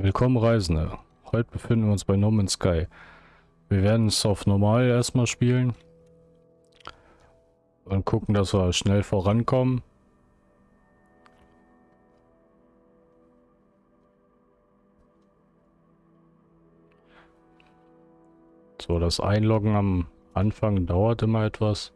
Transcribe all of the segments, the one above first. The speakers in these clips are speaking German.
Willkommen Reisende. Heute befinden wir uns bei No Man's Sky. Wir werden es auf normal erstmal spielen. Und gucken, dass wir schnell vorankommen. So, das Einloggen am Anfang dauert immer etwas.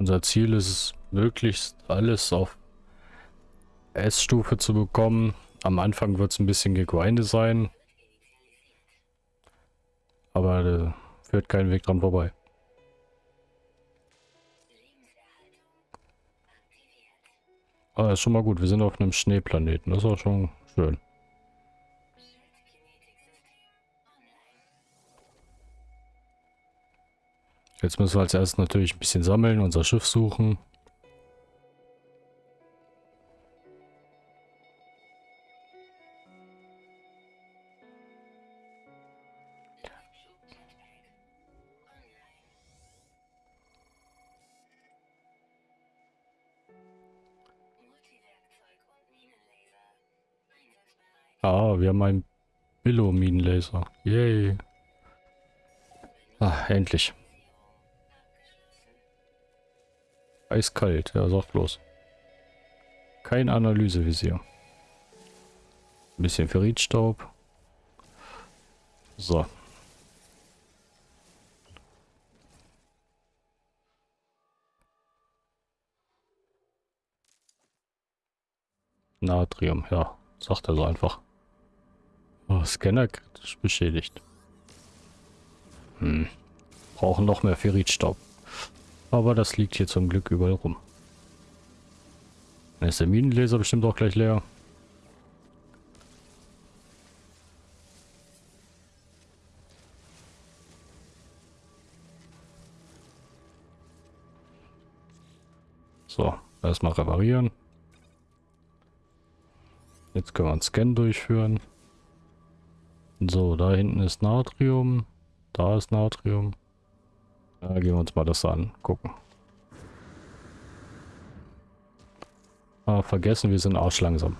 Unser Ziel ist es, möglichst alles auf S-Stufe zu bekommen. Am Anfang wird es ein bisschen gegrindet sein. Aber da führt kein Weg dran vorbei. Ah, ist schon mal gut. Wir sind auf einem Schneeplaneten. Das ist auch schon schön. Jetzt müssen wir als erstes natürlich ein bisschen sammeln, unser Schiff suchen. Ah, wir haben einen Billo-Minenlaser. Yay. Ah, endlich. Eiskalt, ja, sag bloß. Kein Analysevisier. Ein bisschen Ferritstaub. So. Natrium, ja, sagt er so einfach. Oh, Scanner kritisch beschädigt. Hm. Brauchen noch mehr Ferritstaub. Aber das liegt hier zum Glück überall rum. Dann ist der Minenlaser bestimmt auch gleich leer. So, erstmal reparieren. Jetzt können wir einen Scan durchführen. So, da hinten ist Natrium. Da ist Natrium. Da gehen wir uns mal das an. Gucken. Ah, vergessen, wir sind arschlangsam.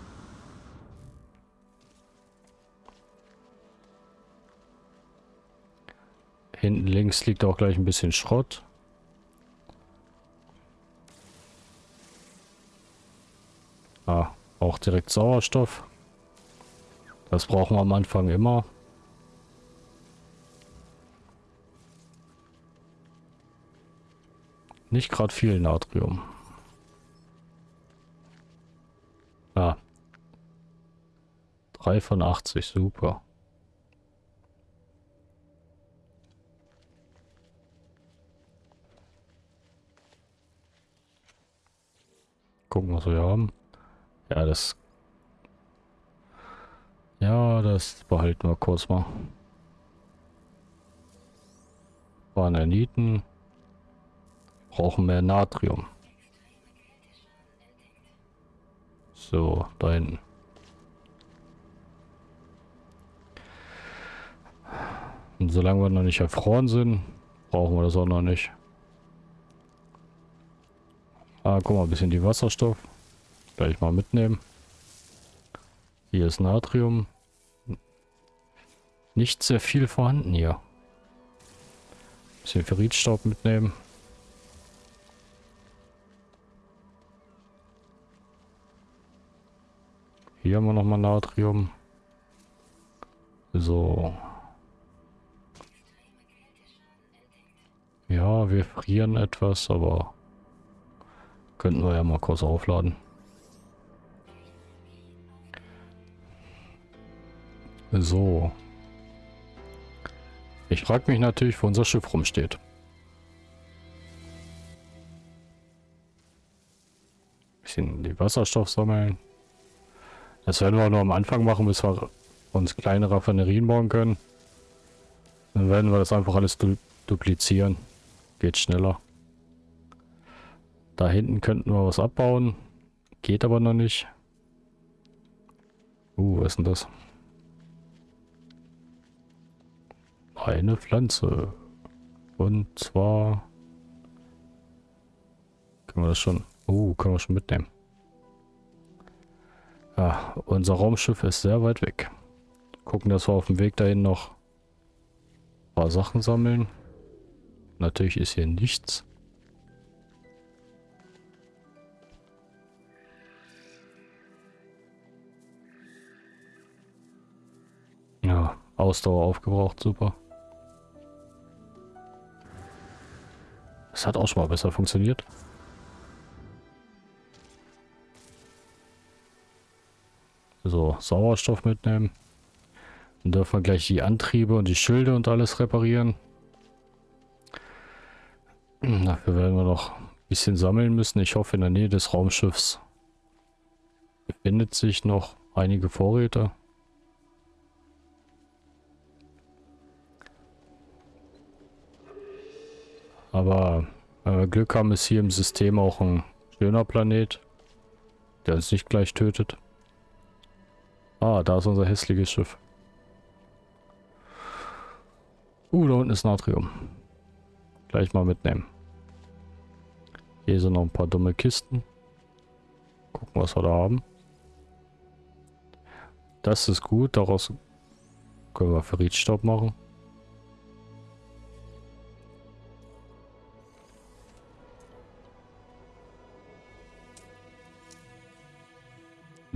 Hinten links liegt auch gleich ein bisschen Schrott. Ah, auch direkt Sauerstoff. Das brauchen wir am Anfang immer. Nicht gerade viel Natrium. Ah. 3 von 80, super. Gucken, was wir haben. Ja, das... Ja, das behalten wir kurz mal. Bananiten brauchen mehr Natrium. So, da hinten. Und solange wir noch nicht erfroren sind, brauchen wir das auch noch nicht. Ah, guck mal, ein bisschen die Wasserstoff. Gleich mal mitnehmen. Hier ist Natrium. Nicht sehr viel vorhanden hier. Bisschen Ferritstaub mitnehmen. Hier haben wir nochmal Natrium. So. Ja, wir frieren etwas, aber könnten wir ja mal kurz aufladen. So. Ich frage mich natürlich, wo unser Schiff rumsteht. Bisschen die Wasserstoff sammeln. Das werden wir nur am Anfang machen, bis wir uns kleine Raffinerien bauen können. Dann werden wir das einfach alles du duplizieren. Geht schneller. Da hinten könnten wir was abbauen. Geht aber noch nicht. Uh, was ist denn das? eine Pflanze. Und zwar... Können wir das schon... Oh, können wir schon mitnehmen. Ja, unser Raumschiff ist sehr weit weg. Gucken, dass wir auf dem Weg dahin noch ein paar Sachen sammeln. Natürlich ist hier nichts. Ja, Ausdauer aufgebraucht, super. Das hat auch schon mal besser funktioniert. So, Sauerstoff mitnehmen. Dann dürfen wir gleich die Antriebe und die Schilde und alles reparieren. Dafür werden wir noch ein bisschen sammeln müssen. Ich hoffe, in der Nähe des Raumschiffs befindet sich noch einige Vorräte. Aber wenn wir Glück haben, ist hier im System auch ein schöner Planet, der uns nicht gleich tötet. Ah, da ist unser hässliches Schiff. Uh, da unten ist Natrium. Gleich mal mitnehmen. Hier sind noch ein paar dumme Kisten. Gucken, was wir da haben. Das ist gut, daraus können wir Ferritstaub machen.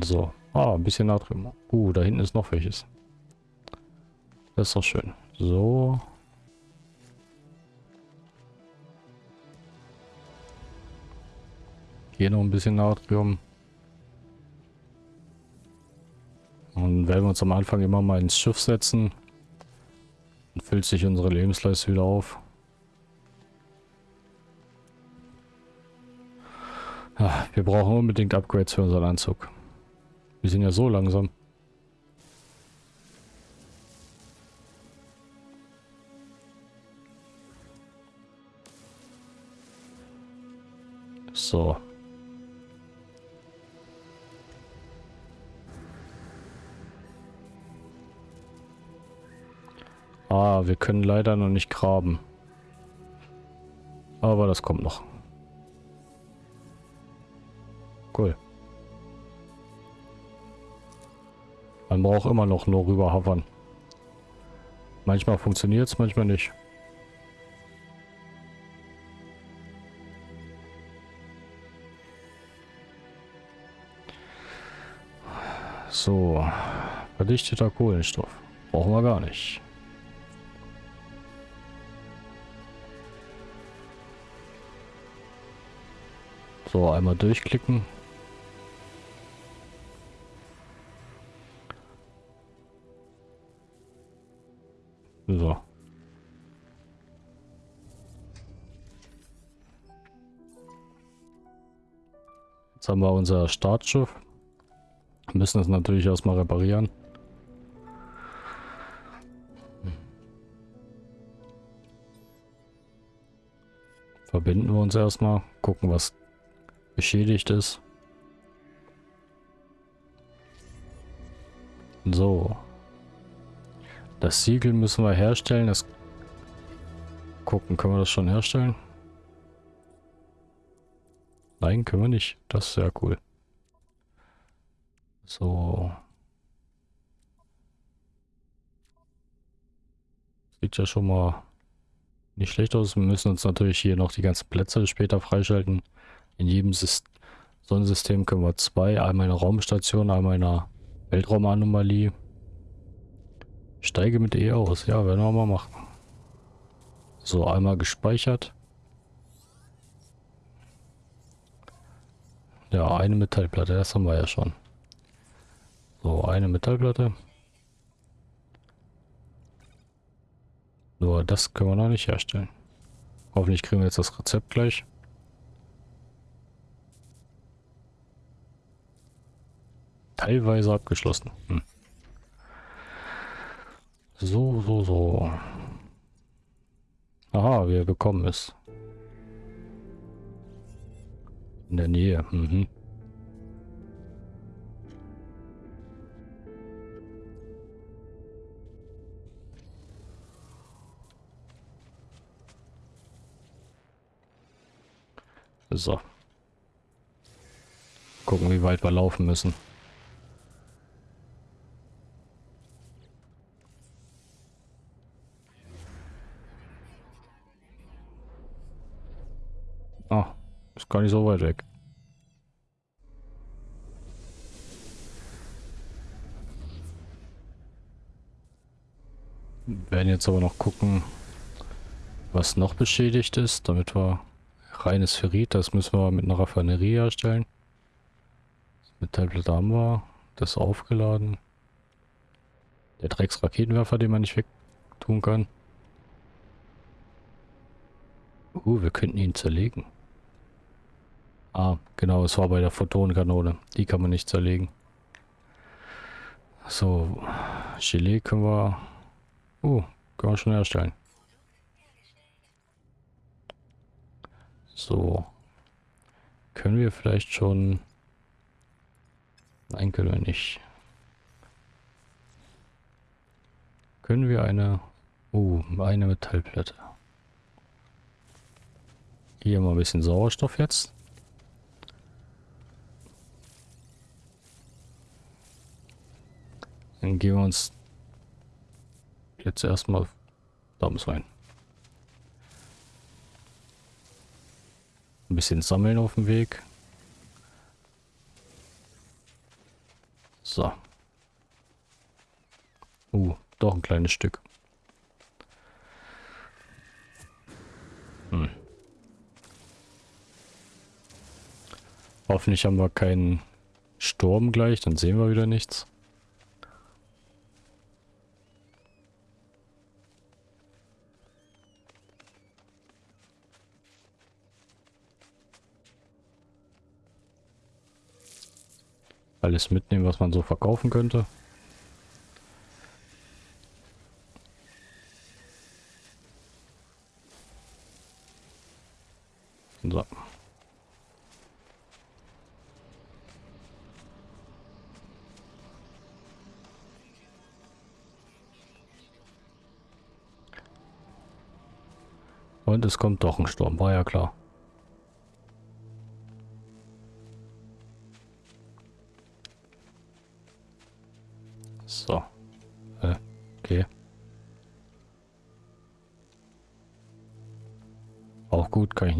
So. Ah, ein bisschen Natrium. Uh, da hinten ist noch welches. Das ist doch schön. So. Hier noch ein bisschen Natrium. Und werden wir uns am Anfang immer mal ins Schiff setzen. Dann füllt sich unsere Lebensleiste wieder auf. Ah, wir brauchen unbedingt Upgrades für unseren Anzug. Wir sind ja so langsam. So. Ah, wir können leider noch nicht graben. Aber das kommt noch. Cool. Man braucht immer noch nur rüber hovern. Manchmal funktioniert es, manchmal nicht. So, verdichteter Kohlenstoff. Brauchen wir gar nicht. So, einmal durchklicken. Jetzt haben wir unser Startschiff. Müssen es natürlich erstmal reparieren. Verbinden wir uns erstmal, gucken was beschädigt ist. So. Das Siegel müssen wir herstellen. Das gucken, können wir das schon herstellen? Nein, können wir nicht. Das ist sehr cool. So. Sieht ja schon mal nicht schlecht aus. Wir müssen uns natürlich hier noch die ganzen Plätze später freischalten. In jedem Syst Sonnensystem können wir zwei. Einmal eine Raumstation, einmal eine Weltraumanomalie. Steige mit E aus. Ja, werden wir mal machen. So, einmal gespeichert. Ja, eine Metallplatte, das haben wir ja schon. So, eine Metallplatte. Nur das können wir noch nicht herstellen. Hoffentlich kriegen wir jetzt das Rezept gleich. Teilweise abgeschlossen. Hm. So, so, so. Aha, wir bekommen es. In der Nähe, mhm. So. Gucken, wie weit wir laufen müssen. Oh, ist gar nicht so weit weg. werden jetzt aber noch gucken, was noch beschädigt ist, damit wir reines Ferrit, das müssen wir mit einer Raffinerie herstellen. Das Metallplatte haben wir, das aufgeladen. Der Drecksraketenwerfer, den man nicht wegtun kann. Uh, wir könnten ihn zerlegen. Ah, genau, es war bei der Photonenkanone. Die kann man nicht zerlegen. So, Gelee können wir Oh, kann man schon herstellen. So. Können wir vielleicht schon... Nein, können wir nicht. Können wir eine... Oh, eine Metallplatte. Hier mal ein bisschen Sauerstoff jetzt. Dann gehen wir uns jetzt erstmal da muss rein. Ein bisschen sammeln auf dem Weg. So. Uh, doch ein kleines Stück. Hm. Hoffentlich haben wir keinen Sturm gleich, dann sehen wir wieder nichts. Alles mitnehmen, was man so verkaufen könnte. So. Und es kommt doch ein Sturm, war ja klar.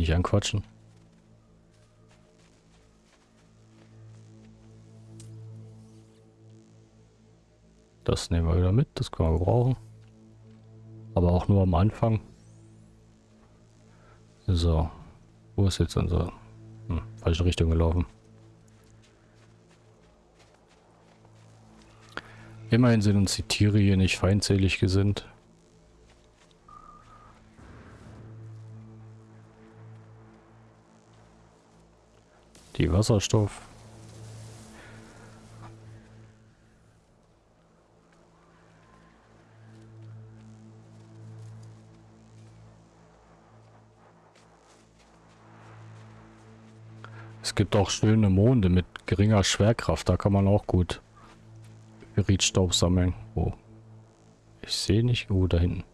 Nicht anquatschen. Das nehmen wir wieder mit, das können wir brauchen. Aber auch nur am Anfang. So. Wo ist jetzt unser... Hm, falsche Richtung gelaufen. Immerhin sind uns die Tiere hier nicht feindselig gesinnt. Die Wasserstoff. Es gibt auch schöne Monde mit geringer Schwerkraft, da kann man auch gut Beritstaub sammeln. Wo? Ich sehe nicht. Wo da hinten.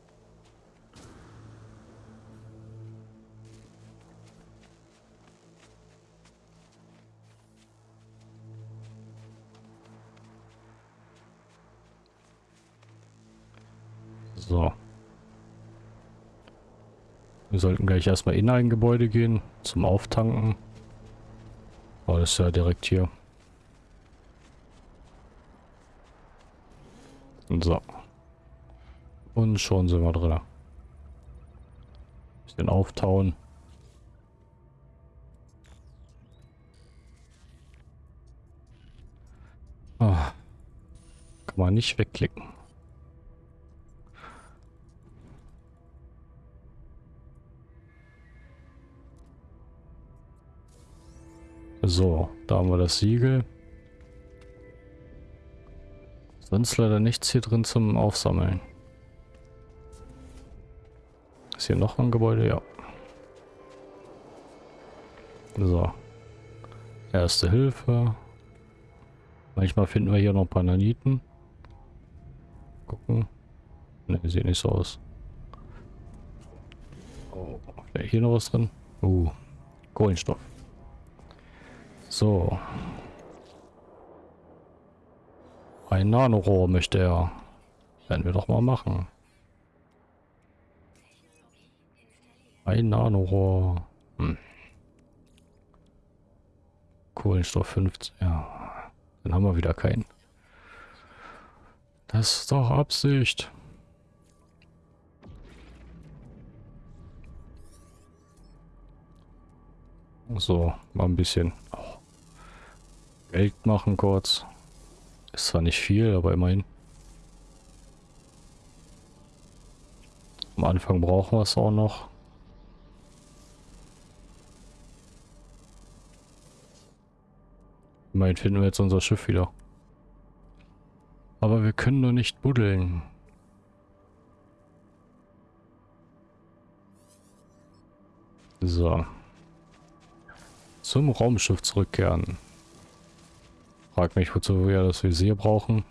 Wir sollten gleich erstmal in ein Gebäude gehen zum Auftanken. Oh, das ist ja direkt hier. So. Und schon sind wir drin. Bisschen auftauen. Oh. Kann man nicht wegklicken. So, da haben wir das Siegel. Sonst leider nichts hier drin zum Aufsammeln. Ist hier noch ein Gebäude? Ja. So. Erste Hilfe. Manchmal finden wir hier noch ein paar Naniten. Gucken. Ne, sieht nicht so aus. Oh, hier noch was drin? Uh, Kohlenstoff. So. Ein Nanorohr möchte er. Werden wir doch mal machen. Ein Nanorohr. Hm. Kohlenstoff 15. Ja. Dann haben wir wieder keinen. Das ist doch Absicht. So, mal ein bisschen Geld machen kurz. Ist zwar nicht viel, aber immerhin. Am Anfang brauchen wir es auch noch. Immerhin finden wir jetzt unser Schiff wieder. Aber wir können nur nicht buddeln. So. Zum Raumschiff zurückkehren. Frag mich, wozu wir das Visier brauchen.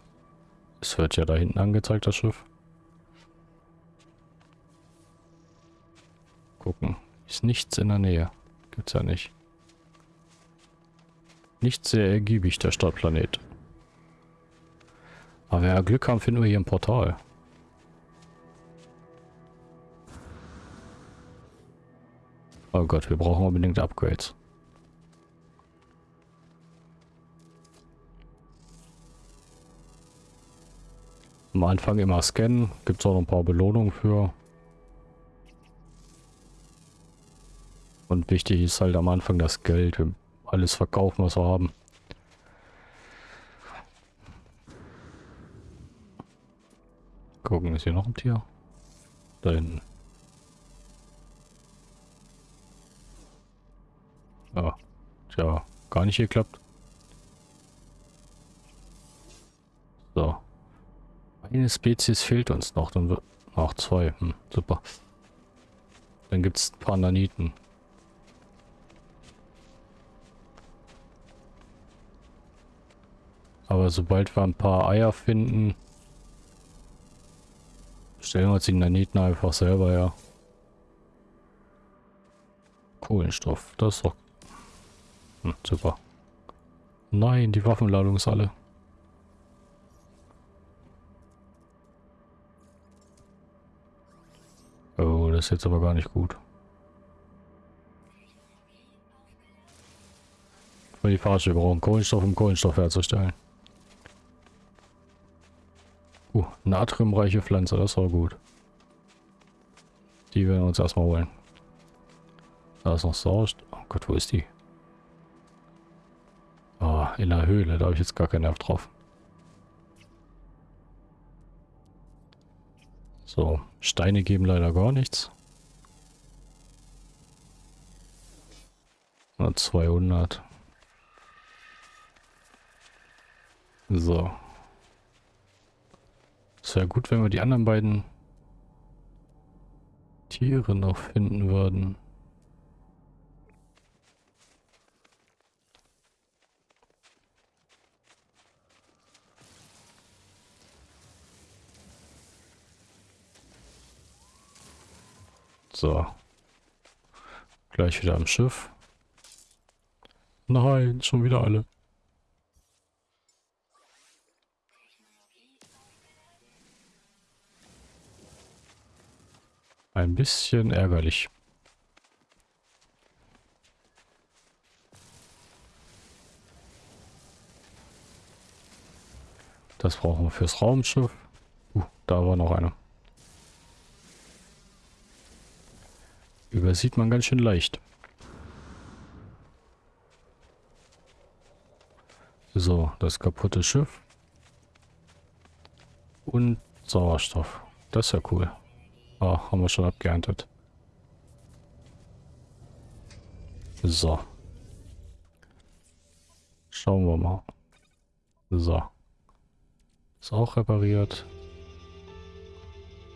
Es wird ja da hinten angezeigt, das Schiff. Gucken. Ist nichts in der Nähe. Gibt's ja nicht. Nicht sehr ergiebig, der Stadtplanet. Aber wenn wir Glück haben, finden wir hier ein Portal. Oh Gott, wir brauchen unbedingt Upgrades. Am Anfang immer scannen. Gibt es auch noch ein paar Belohnungen für. Und wichtig ist halt am Anfang das Geld. Wir alles verkaufen, was wir haben. Gucken, ist hier noch ein Tier? Da hinten. Ja, tja, gar nicht geklappt. So. Eine Spezies fehlt uns noch, dann wird... Ach, zwei. Hm, super. Dann gibt es ein paar Naniten. Aber sobald wir ein paar Eier finden, stellen wir uns die Naniten einfach selber her. Kohlenstoff, das ist doch... Hm, super. Nein, die Waffenladung ist alle. Oh, das ist jetzt aber gar nicht gut. Für die Fahrstuhl brauchen Kohlenstoff, um Kohlenstoff herzustellen. Uh, natriumreiche Pflanze, das war gut. Die werden wir uns erstmal holen. Da ist noch Sauerstoff. Oh Gott, wo ist die? Oh, in der Höhle, da habe ich jetzt gar keinen Nerv drauf. So, Steine geben leider gar nichts. Na, 200. So. Es wäre gut, wenn wir die anderen beiden Tiere noch finden würden. So. Gleich wieder am Schiff. Nein, schon wieder alle. Ein bisschen ärgerlich. Das brauchen wir fürs Raumschiff. Uh, da war noch einer. Übersieht man ganz schön leicht. So, das kaputte Schiff. Und Sauerstoff. Das ist ja cool. Ah, oh, haben wir schon abgeerntet. So. Schauen wir mal. So. Ist auch repariert.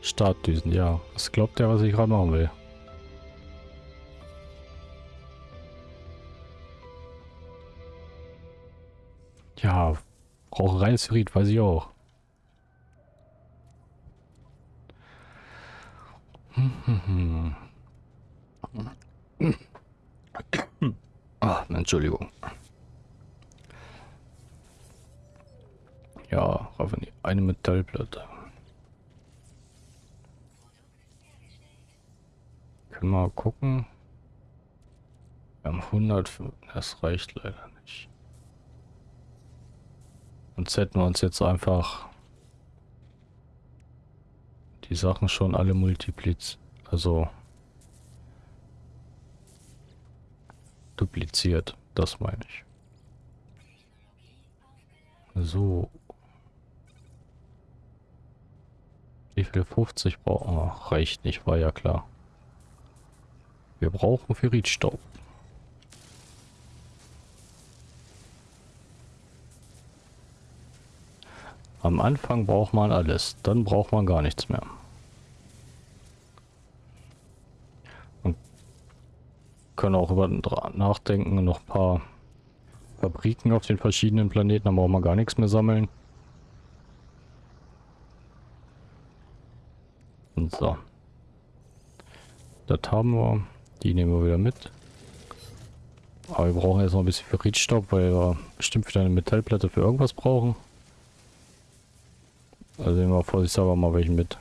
Startdüsen, ja. Was glaubt der, was ich gerade machen will? Ja, brauche reines Hybrid, weiß ich auch. Ah, Entschuldigung. Ja, Ravani, eine Metallplatte. Können wir mal gucken. Wir haben 100, das reicht leider. Sonst hätten wir uns jetzt einfach die Sachen schon alle multipliziert. Also dupliziert, das meine ich. So. Wie viel 50 brauchen wir? Reicht nicht, war ja klar. Wir brauchen Ferritstaub. Am Anfang braucht man alles, dann braucht man gar nichts mehr. Und können auch über nachdenken, noch ein paar Fabriken auf den verschiedenen Planeten, dann braucht man gar nichts mehr sammeln. Und so. Das haben wir. Die nehmen wir wieder mit. Aber wir brauchen jetzt noch ein bisschen Ferritstaub, weil wir bestimmt wieder eine Metallplatte für irgendwas brauchen. Also wir vorsichtshalber mal welchen mit.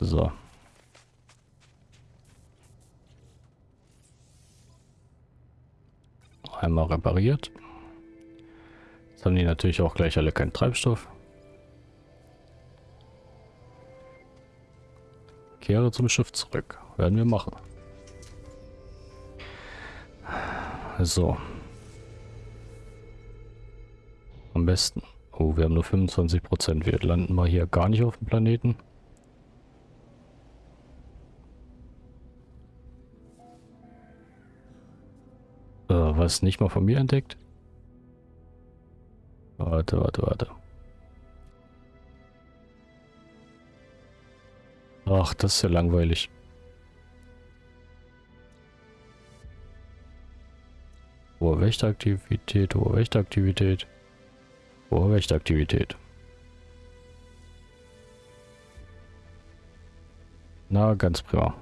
So. Einmal repariert. Jetzt haben die natürlich auch gleich alle keinen Treibstoff. Kehre zum Schiff zurück. Werden wir machen. So. Am besten. Oh, wir haben nur 25 Prozent. Wir landen mal hier gar nicht auf dem Planeten. Äh, was nicht mal von mir entdeckt? Warte, warte, warte. Ach, das ist ja langweilig. Hohe Wächteraktivität, hohe Wächteraktivität. Hohe Wächteraktivität. Na, ganz prima.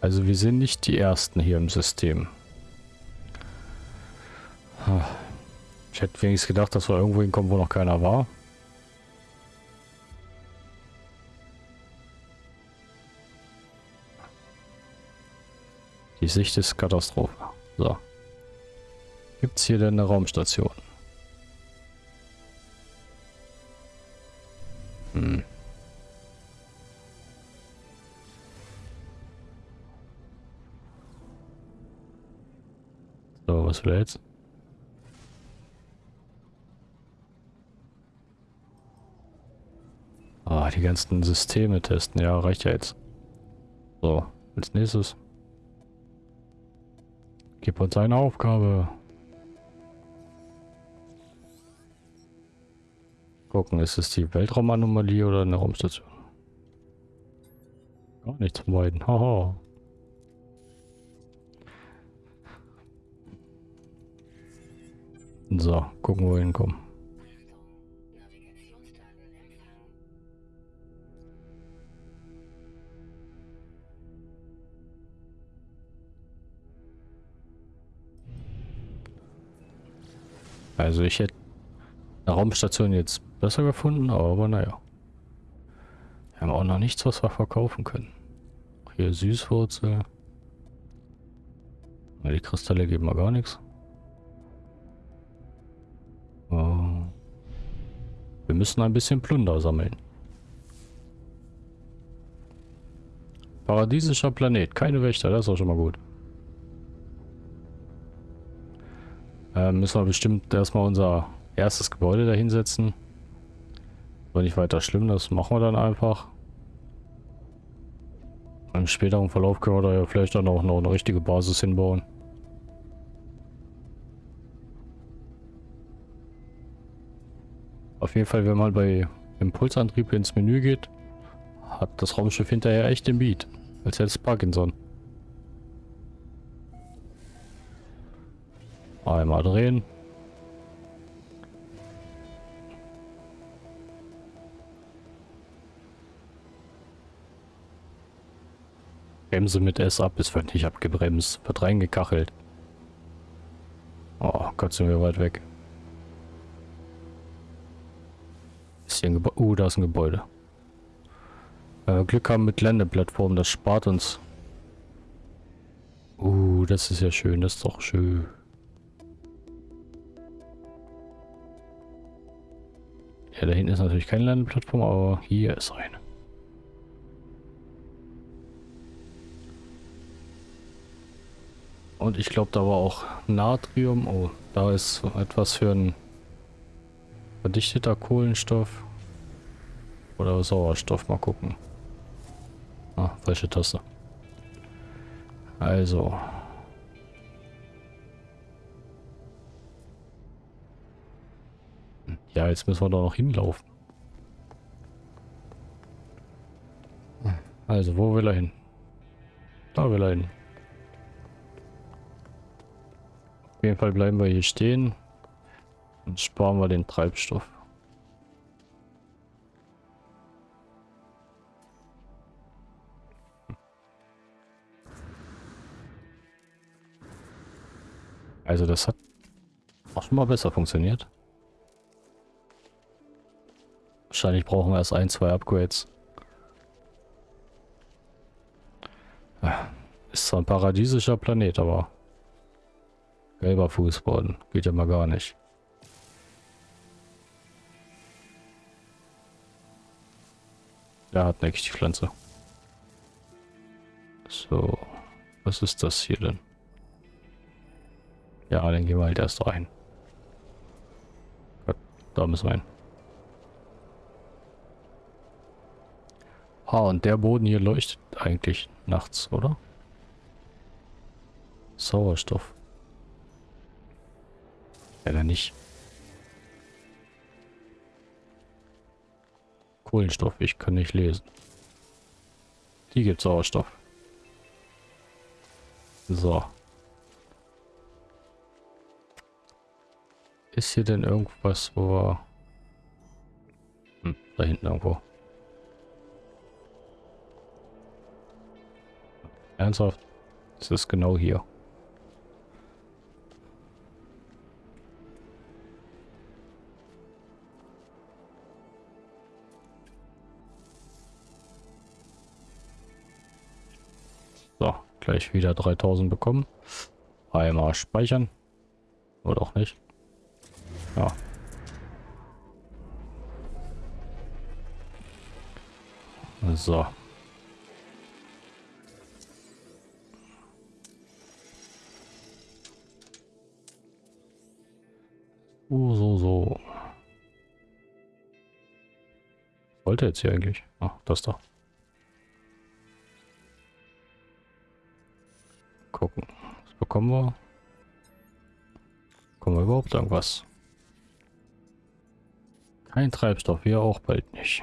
Also wir sind nicht die Ersten hier im System. Ich hätte wenigstens gedacht, dass wir irgendwo hinkommen, wo noch keiner war. Die Sicht ist Katastrophe. So. Gibt es hier denn eine Raumstation? Hm. So, was will er jetzt? Ah, die ganzen Systeme testen. Ja, reicht ja jetzt. So, als nächstes. Gib uns eine Aufgabe. Gucken, ist es die Weltraumanomalie oder eine Raumstation? Gar nichts von beiden. Haha. So, gucken, wo wir hinkommen. Also ich hätte eine Raumstation jetzt besser gefunden, aber naja. Wir haben auch noch nichts, was wir verkaufen können. Hier Süßwurzel. Die Kristalle geben wir gar nichts. Wir müssen ein bisschen Plunder sammeln. Paradiesischer Planet, keine Wächter, das ist auch schon mal gut. Äh, müssen wir bestimmt erstmal unser erstes Gebäude da hinsetzen. War nicht weiter schlimm, das machen wir dann einfach. Im späteren Verlauf können wir da ja vielleicht dann auch noch eine richtige Basis hinbauen. Auf jeden Fall, wenn man bei Impulsantrieb ins Menü geht, hat das Raumschiff hinterher echt den Beat. Als hätte es Parkinson. Einmal drehen. Bremse mit S ab, ist wird abgebremst, wird reingekachelt. Oh Gott, sind wir weit weg. Ist hier ein Gebäude? Uh, da ist ein Gebäude. Äh, Glück haben mit Landeplattformen, das spart uns. Uh, das ist ja schön, das ist doch schön. Ja, da hinten ist natürlich keine Landeplattform, aber hier ist eine. Und ich glaube, da war auch Natrium. Oh, da ist etwas für ein verdichteter Kohlenstoff. Oder Sauerstoff. Mal gucken. Ah, falsche Taste. Also. Jetzt müssen wir da noch hinlaufen. Also, wo will er hin? Da will er hin. Auf jeden Fall bleiben wir hier stehen und sparen wir den Treibstoff. Also das hat auch schon mal besser funktioniert. Wahrscheinlich brauchen wir erst ein, zwei Upgrades. Ist zwar ein paradiesischer Planet, aber Gelber Fußboden. Geht ja mal gar nicht. Der hat nichts, die Pflanze. So. Was ist das hier denn? Ja, dann gehen wir halt erst rein. Da müssen wir rein. Ah, und der Boden hier leuchtet eigentlich nachts, oder? Sauerstoff. Leider nicht. Kohlenstoff, ich kann nicht lesen. Die gibt Sauerstoff. So. Ist hier denn irgendwas, wo wir... Hm, da hinten irgendwo. Ernsthaft? Das ist genau hier. Gleich wieder 3000 bekommen. Einmal speichern. Oder auch nicht. Ja. So. So, so, so. Wollte jetzt hier eigentlich? Ah, das da. gucken. Was bekommen wir? Bekommen wir überhaupt irgendwas? Kein Treibstoff, wir auch bald nicht.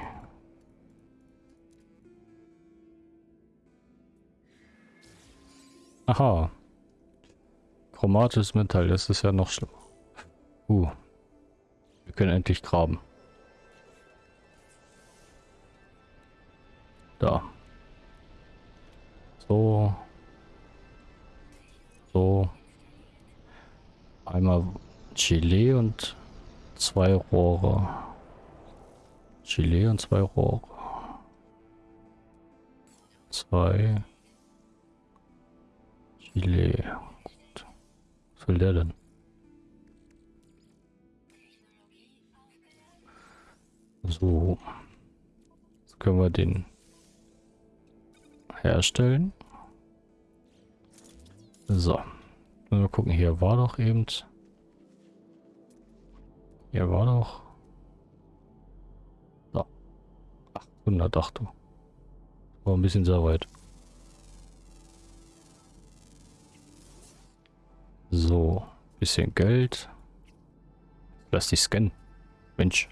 Aha. Chromatisches Metall, das ist ja noch schlimmer. Uh. Wir können endlich graben. Da. So. So. Einmal Chile und zwei Rohre. Chile und zwei Rohre. Zwei. Chile. Gut. Was will der denn? So. Jetzt können wir den herstellen. So. Mal gucken, hier war doch eben... Hier war doch... So. 800, ach du. War ein bisschen sehr weit. So. Bisschen Geld. Lass dich scannen. Mensch.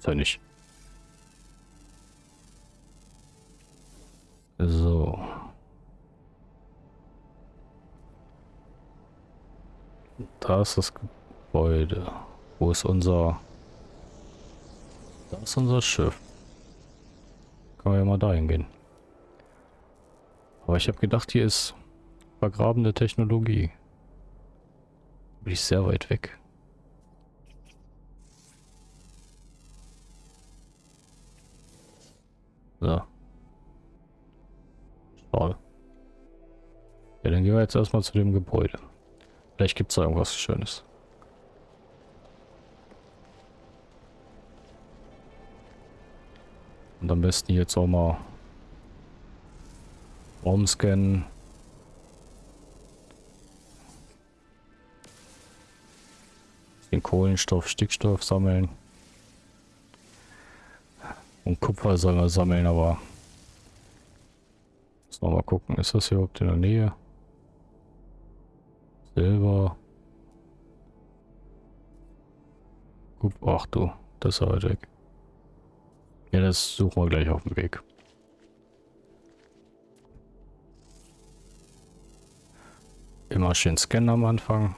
Gibt's ja nicht. So. Da ist das Gebäude. Wo ist unser... Da ist unser Schiff. Kann man ja mal dahin gehen. Aber ich habe gedacht, hier ist vergrabene Technologie. Bin ich sehr weit weg. So. Schade. Ja, dann gehen wir jetzt erstmal zu dem Gebäude. Vielleicht gibt es da irgendwas Schönes. Und am besten jetzt auch mal Raumscannen. Den Kohlenstoff, Stickstoff sammeln. Und Kupfer sollen wir sammeln, aber Müssen wir mal gucken, ist das hier überhaupt in der Nähe? Silber. Ach du, das ist weit weg. Ja, das suchen wir gleich auf dem Weg. Immer schön scannen am Anfang.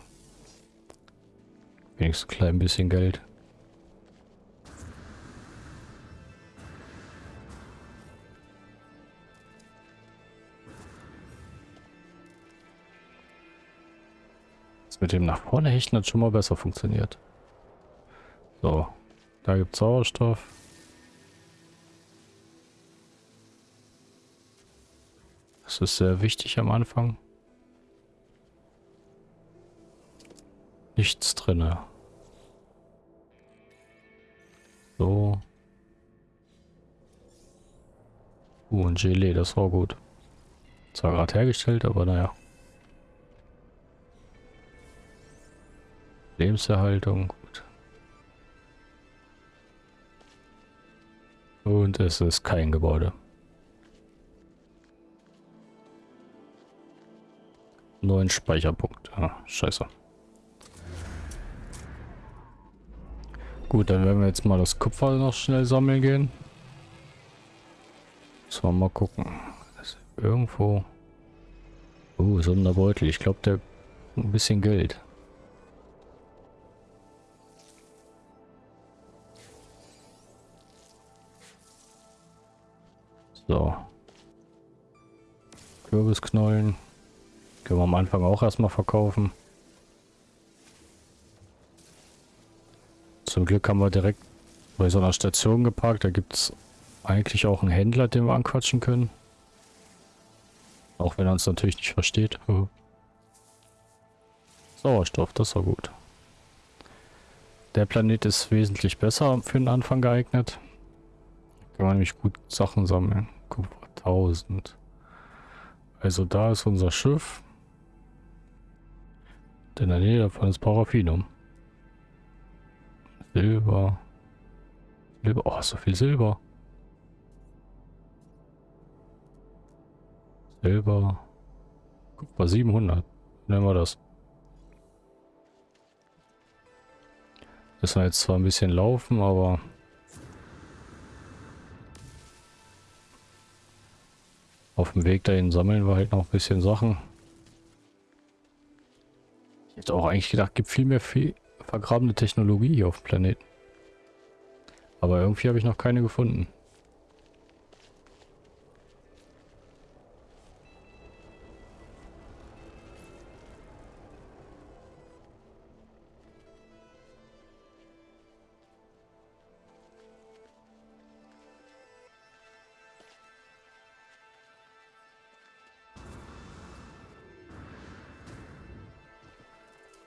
Wenigstens ein klein bisschen Geld. Dem nach vorne hechten hat schon mal besser funktioniert. So, da gibt es Sauerstoff. Das ist sehr wichtig am Anfang. Nichts drinne. So. Uh, ein Gelee, das war gut. Zwar gerade hergestellt, aber naja. Lebenserhaltung, gut. Und es ist kein Gebäude. Neun Speicherpunkt. Ah, scheiße. Gut, dann werden wir jetzt mal das Kupfer noch schnell sammeln gehen. Wir mal gucken. irgendwo... Oh, Sonderbeutel. Ich glaube, der ein bisschen Geld. So. Kürbisknollen. Können wir am Anfang auch erstmal verkaufen. Zum Glück haben wir direkt bei so einer Station geparkt. Da gibt es eigentlich auch einen Händler, den wir anquatschen können. Auch wenn er uns natürlich nicht versteht. Sauerstoff, das war gut. Der Planet ist wesentlich besser für den Anfang geeignet. Kann man nämlich gut Sachen sammeln. Kupfer 1000. Also da ist unser Schiff. In der Nähe davon ist Paraffinum. Silber. Silber. Oh, so viel Silber. Silber. Kupfer 700. Nehmen wir das. Müssen wir jetzt zwar ein bisschen laufen, aber... Auf dem Weg dahin sammeln wir halt noch ein bisschen Sachen. Ich hätte auch eigentlich gedacht, gibt viel mehr viel vergrabene Technologie hier auf dem Planeten. Aber irgendwie habe ich noch keine gefunden.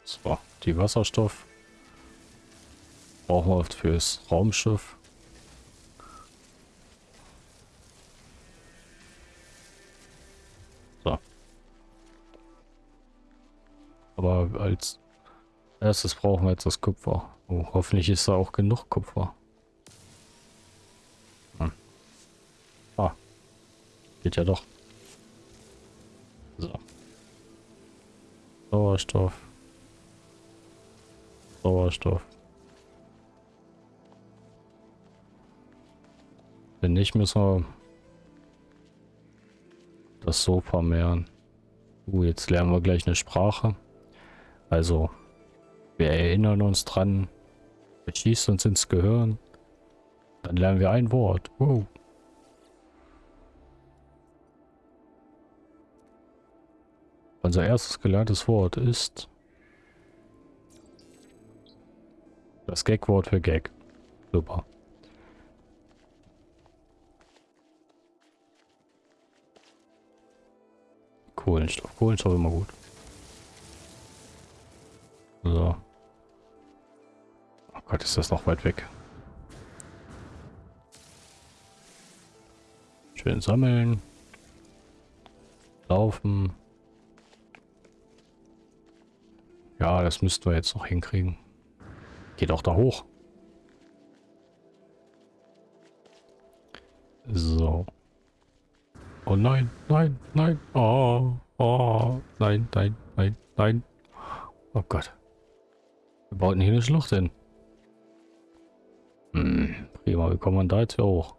So, die Wasserstoff brauchen wir fürs Raumschiff. So. Aber als erstes brauchen wir jetzt das Kupfer. Oh, hoffentlich ist da auch genug Kupfer. Hm. Ah. Geht ja doch. So. Sauerstoff. Sauerstoff. Wenn nicht, müssen wir das so vermehren. Uh, jetzt lernen wir gleich eine Sprache. Also, wir erinnern uns dran. Er schießt uns ins Gehirn. Dann lernen wir ein Wort. Wow. Unser erstes gelerntes Wort ist das Gag-Wort für Gag. Super. Kohlenstoff. Kohlenstoff immer gut. So. Oh Gott, ist das noch weit weg. Schön sammeln. Laufen. Ja, das müssten wir jetzt noch hinkriegen. Geht auch da hoch. So. Oh nein, nein, nein. Oh, oh, nein, nein, nein, nein. Oh Gott. Wir bauten hier eine Schlucht hin. Hm, prima, wie kommen wir da jetzt hier hoch?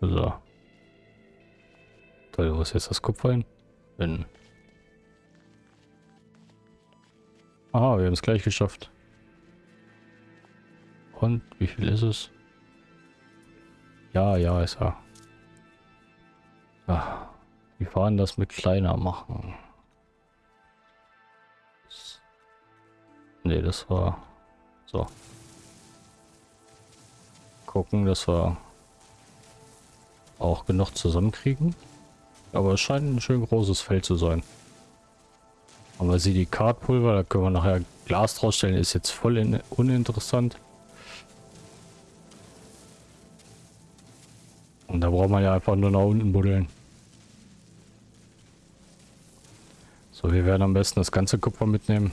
So. Toll, wo ist jetzt das Kupfer hin? Bin. Aha, wir haben es gleich geschafft. Und wie viel ist es? Ja, ja, ist er. Ja, wir fahren das mit kleiner machen. Ne, das war so. Gucken, dass wir auch genug zusammenkriegen. Aber es scheint ein schön großes Feld zu sein. Aber sie die Kartpulver, da können wir nachher Glas draus stellen, ist jetzt voll in, uninteressant. Und da braucht man ja einfach nur nach unten buddeln. So, wir werden am besten das ganze Kupfer mitnehmen.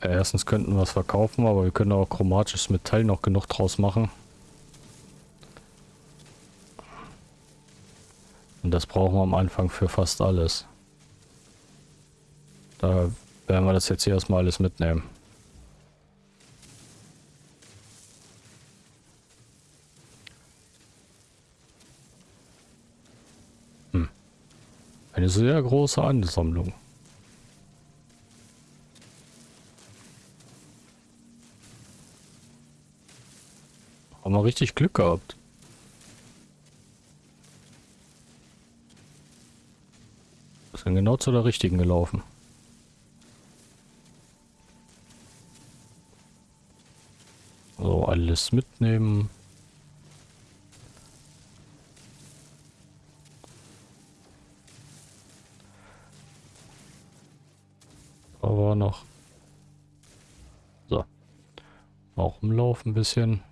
Erstens könnten wir es verkaufen, aber wir können auch chromatisches Metall noch genug draus machen. Und das brauchen wir am Anfang für fast alles. Da werden wir das jetzt hier erstmal alles mitnehmen. Hm. Eine sehr große Ansammlung. Haben wir richtig Glück gehabt. Sind genau zu der richtigen gelaufen. So, alles mitnehmen. Aber noch. So. Auch umlaufen ein bisschen.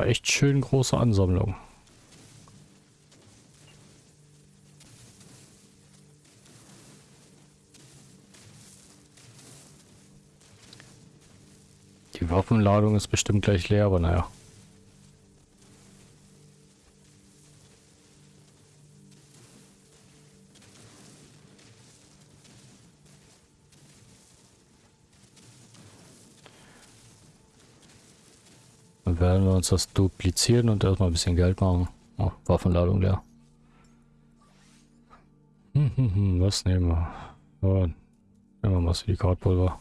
Echt schön große Ansammlung. Die Waffenladung ist bestimmt gleich leer, aber naja. Werden wir uns das duplizieren und erstmal ein bisschen Geld machen. Oh, Waffenladung leer. Hm, hm, hm, was nehmen wir? Ja, nehmen wir mal Silikatpulver.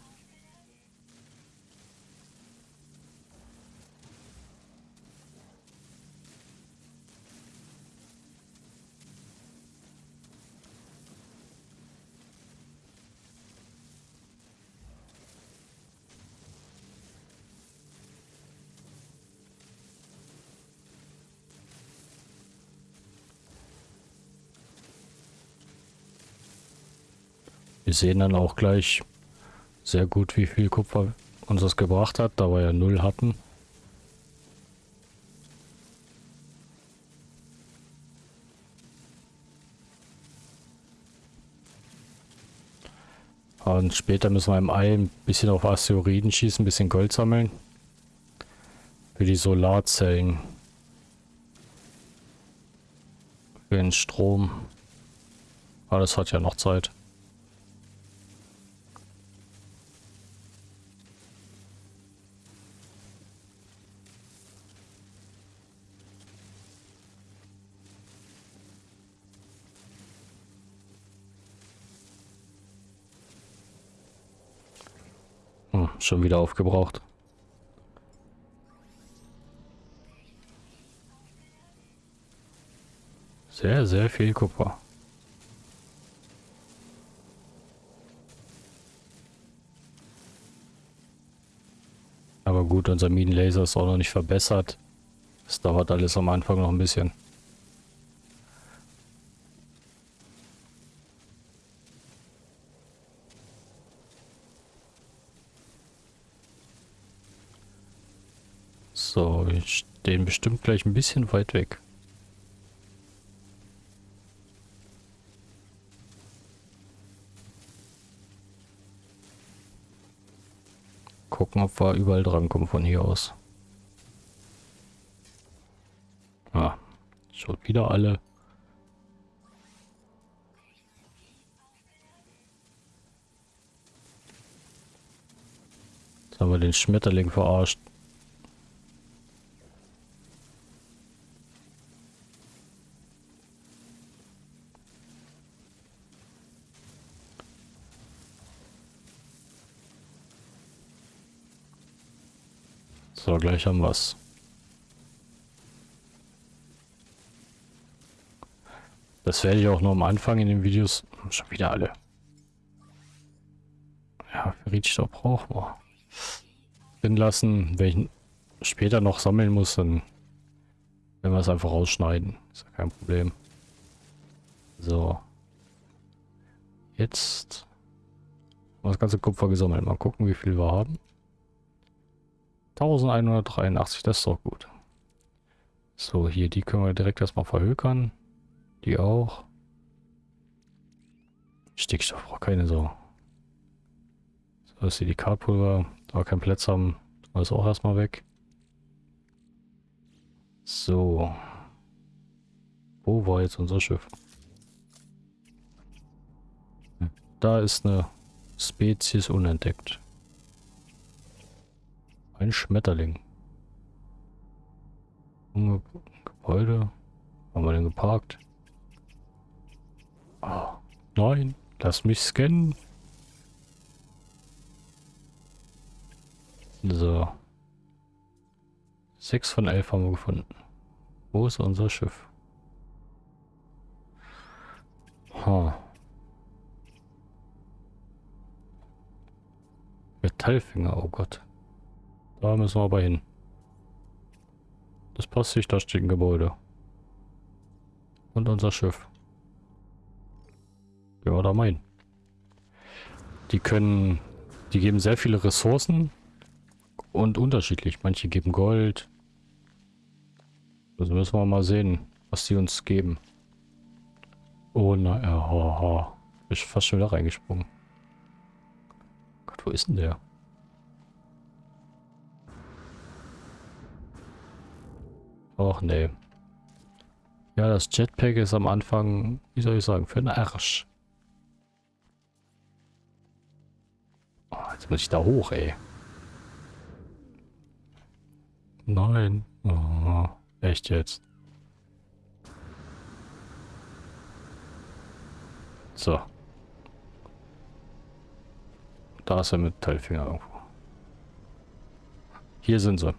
Wir sehen dann auch gleich sehr gut, wie viel Kupfer uns das gebracht hat, da wir ja null hatten. Und später müssen wir im Ei ein bisschen auf Asteroiden schießen, ein bisschen Gold sammeln. Für die Solarzellen. Für den Strom. Aber das hat ja noch Zeit. Schon wieder aufgebraucht. Sehr, sehr viel Kupfer. Aber gut, unser Minenlaser ist auch noch nicht verbessert. Das dauert alles am Anfang noch ein bisschen. So, wir stehen bestimmt gleich ein bisschen weit weg. Gucken, ob wir überall drankommen von hier aus. Ah, schaut wieder alle. Jetzt haben wir den Schmetterling verarscht. So, gleich haben wir es. Das werde ich auch noch am Anfang in den Videos... Schon wieder alle. Ja, Ferritstoff brauchen wir. Drin lassen, wenn ich später noch sammeln muss, dann werden wir es einfach rausschneiden. Ist ja kein Problem. So. Jetzt haben wir das ganze Kupfer gesammelt. Mal gucken, wie viel wir haben. 1183, das ist doch gut. So, hier, die können wir direkt erstmal verhökern. Die auch. Stickstoff braucht keine so. So, ist hier die Kartpulver. Da wir keinen Platz haben, ist auch erstmal weg. So. Wo war jetzt unser Schiff? Da ist eine Spezies unentdeckt. Ein Schmetterling. Gebäude. Haben wir denn geparkt? Oh, nein, lass mich scannen. So. Sechs von elf haben wir gefunden. Wo ist unser Schiff? Ha. Metallfinger, oh Gott. Da müssen wir aber hin. Das passt sich, da steht ein Gebäude. Und unser Schiff. Ja, da mein. Die können, die geben sehr viele Ressourcen und unterschiedlich. Manche geben Gold. Also müssen wir mal sehen, was die uns geben. Oh nein, ja, ha, ha. Ist fast schon wieder reingesprungen. Gott, wo ist denn der? Och nee. Ja, das Jetpack ist am Anfang, wie soll ich sagen, für den Arsch. Oh, jetzt muss ich da hoch, ey. Nein. Oh, echt jetzt. So. Da ist er mit Teilfinger irgendwo. Hier sind sie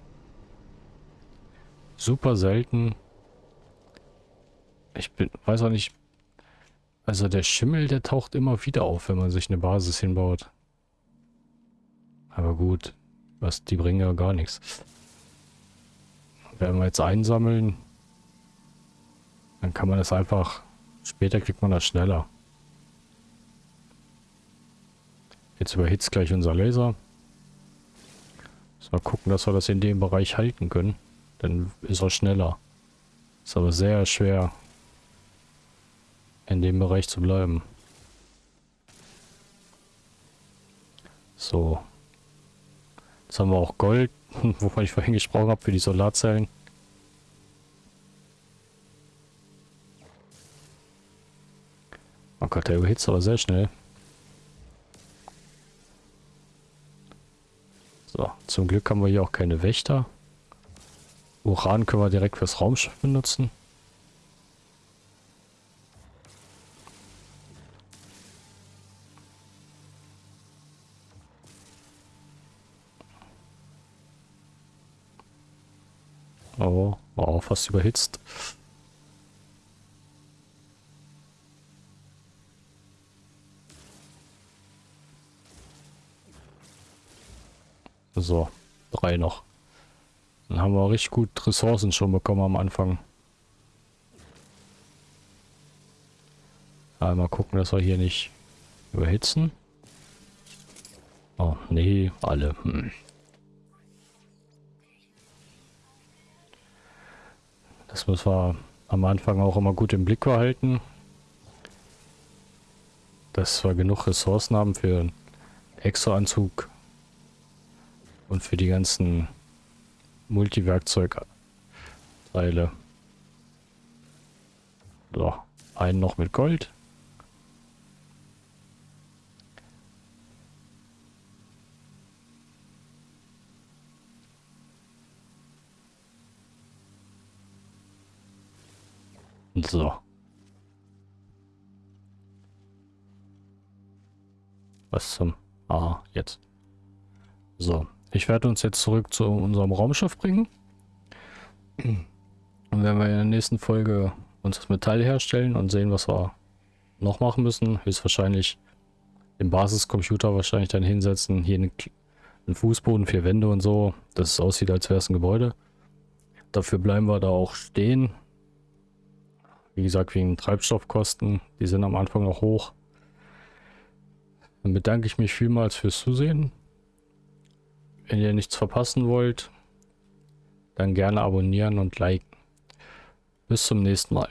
super selten. Ich bin, weiß auch nicht. Also der Schimmel, der taucht immer wieder auf, wenn man sich eine Basis hinbaut. Aber gut, was die bringen ja gar nichts. Werden wir jetzt einsammeln, dann kann man das einfach. Später kriegt man das schneller. Jetzt überhitzt gleich unser Laser. Mal gucken, dass wir das in dem Bereich halten können. Dann ist er schneller. Ist aber sehr schwer, in dem Bereich zu bleiben. So. Jetzt haben wir auch Gold, wovon ich vorhin gesprochen habe, für die Solarzellen. Oh Gott, der überhitzt aber sehr schnell. So, zum Glück haben wir hier auch keine Wächter. Uran können wir direkt fürs Raumschiff benutzen. Oh, war auch fast überhitzt. So, drei noch. Dann haben wir richtig gut Ressourcen schon bekommen am Anfang. Aber mal gucken, dass wir hier nicht überhitzen. Oh, nee, alle. Hm. Das müssen wir am Anfang auch immer gut im Blick behalten. Dass wir genug Ressourcen haben für einen Exo-Anzug und für die ganzen Multiwerkzeugteile. So, einen noch mit Gold. So. Was zum... Ah, jetzt. So. Ich werde uns jetzt zurück zu unserem Raumschiff bringen. Und werden wir in der nächsten Folge uns das Metall herstellen und sehen, was wir noch machen müssen. Höchstwahrscheinlich den Basiscomputer wahrscheinlich dann hinsetzen. Hier einen Fußboden, vier Wände und so, dass es aussieht, als wäre es ein Gebäude. Dafür bleiben wir da auch stehen. Wie gesagt, wegen Treibstoffkosten. Die sind am Anfang noch hoch. Dann bedanke ich mich vielmals fürs Zusehen. Wenn ihr nichts verpassen wollt, dann gerne abonnieren und liken. Bis zum nächsten Mal.